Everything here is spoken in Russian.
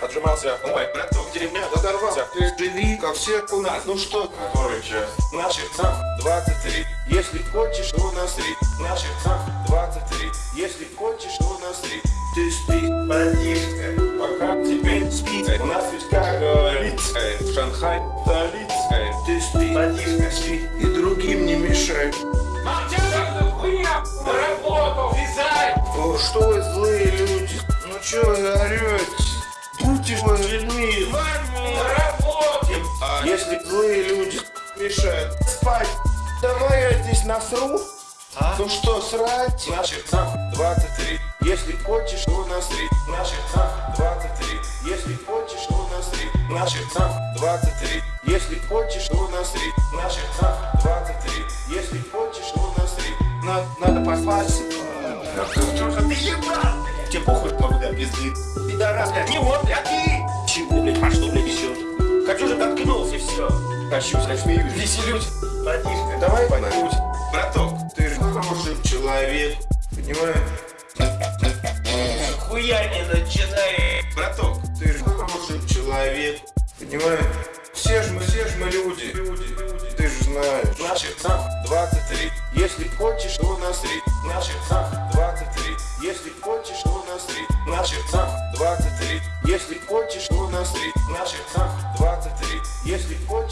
отжимался. Ой, браток, деревня додорвался. Ты живи, как все у нас. Ну что? Который час? На часах 23. Если хочешь, то на три. На часах 23. Если хочешь, то на три. Ты спи, братишка, пока теперь спи. У нас ведь как говорится, в Шанхай столица. Ты спи, братишка, спи, и другим не мешай. На работу! Вязай! О, что вы злые Если злые люди мешают спать, давай я здесь насру. Ну что, срать? На часах 23. Если хочешь, то насри. На часах 23. Если хочешь, то насри. На часах 23. Если хочешь, то насри. На часах 23. Если хочешь, то насри. Надо, надо послать. Ты ебал! Тебе похуй, бля, пизды. Пидорас, блядь, не он, блядь, ты! Чего, блядь, а что, блядь, Хочу, я смеюсь. Веселюсь. Братишка, Давай пойдем. Браток, Ты же хороший человек, понимаешь? хуя не начинай. браток, Ты же хороший человек, понимаешь? Все же мы, все же мы люди, люди, ты же знаешь. На часах 23, если хочешь, то насри. На часах 23, если хочешь, то насри. На часах 23, если хочешь, то насри. На часах 23, если хочешь.